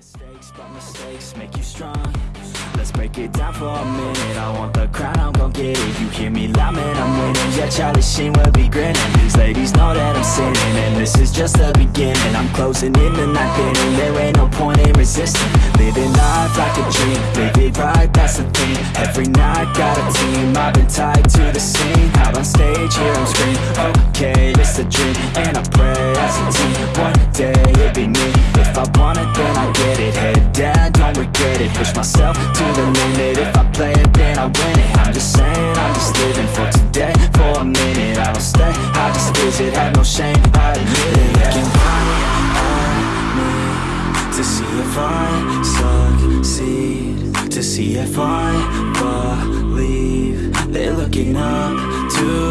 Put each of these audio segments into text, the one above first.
mistakes, but mistakes make you strong. Let's break it down for a minute. I want the crown, I'm gon' get it. You hear me loud, man, I'm winning. Yeah, Charlie Sheen will be grinning. These ladies know that I'm sinning And this is just the beginning. I'm closing in the night inning There ain't no point in resisting. Living life like a dream. It right, that's the thing. Every night, got a team. I've been tied to the scene. Out on stage, hear them scream. Okay, it's a dream And I pray as a team. One day, it'll be me it Push myself to the limit. If I play it, then I win it. I'm just saying, I'm just living for today. For a minute, I don't stay. I just visit, have no shame, I admit it. Looking right me To see if I succeed. To see if I believe They're looking up to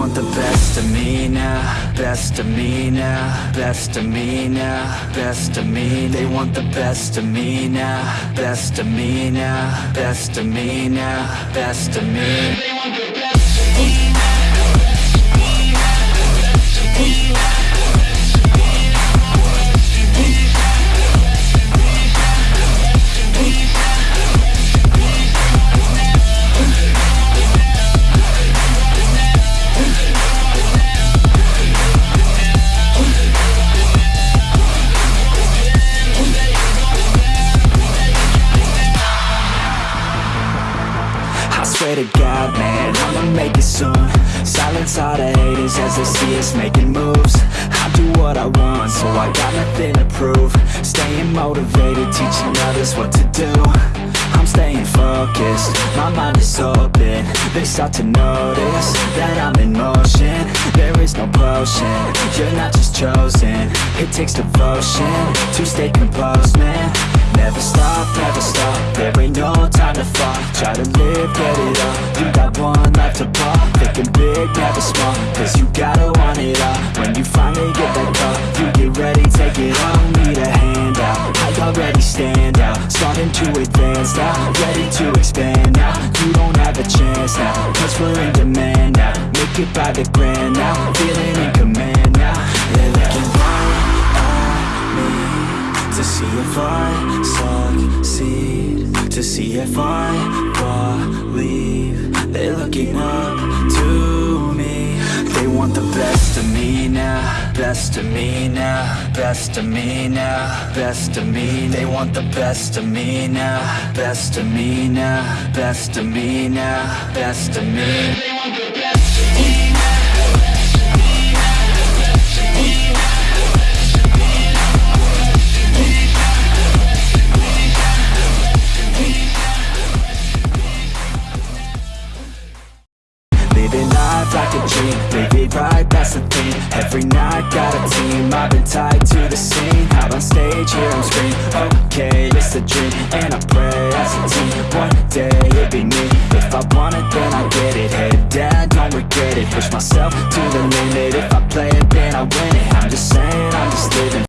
want the best of me now Best of me now Best of me now Best of me They want the best of me now Best of me now Best of me now Best of me I it soon. Silence all the haters as they see us making moves. I do what I want, so I got nothing to prove. Staying motivated, teaching others what to do. I'm staying focused, my mind is open. They start to notice that I'm in motion. There is no potion, you're not just chosen. It takes devotion to stay composed, man Never stop, never stop, there ain't no time to fall. Try to live, get it up, you got one life to pop Thinking big, never small, cause you gotta want it all. When you finally get that call, you get ready, take it on Need a handout, I already stand out. Starting to advance now, ready to expand now. You don't have a chance now, cause we're in demand now. Make it by the grand now, feeling see if I succeed. To see if I believe. They're looking up to me. They want the best of me now. Best of me now. Best of me now. Best of me They want the best of me now. Best of me now. Best of me now. Best of me okay, it's a dream And I pray as a team, one day it'd be me. If I want it, then I get it, head down, don't regret it. Push myself to